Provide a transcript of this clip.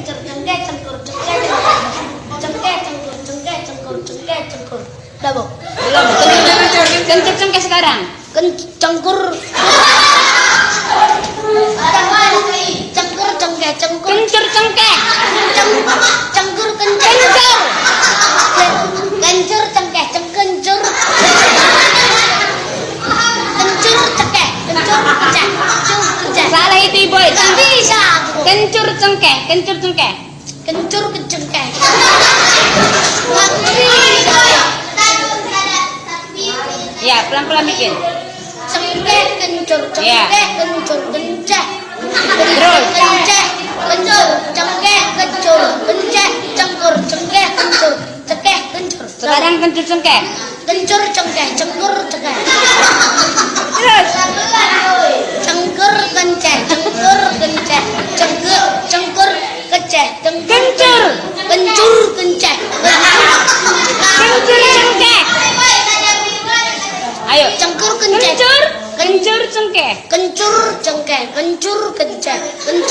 cengkeh cengkur cengkeh cengkeh cengkur cengkeh cengkur cengkeh cengkur cengkeh sekarang. cengkur cengkeh Kencur cengkeh. Kencur cengkeh cengkencur kencur cengkeh kencur kecek Salah itu aku. Kencur cengkeh, kencur cengkeh. kencur bisa. Ya, pelan-pelan bikin. cengkeh kencur Iya. cengkeh kencur kenceh Terus. kenceh kencur cengkeh kencur kenceh cengkur cengkeh kencur cengkeh kencur Sekarang kencur cengkeh. kencur cengkeh cengkur cengkeh cengkur Kencur. kencur kenceh Kencur cengkeh. Ayo. cengkur kenceh Kencur. Kencur cengkeh. kencur cengkeh kencur kenceh kencur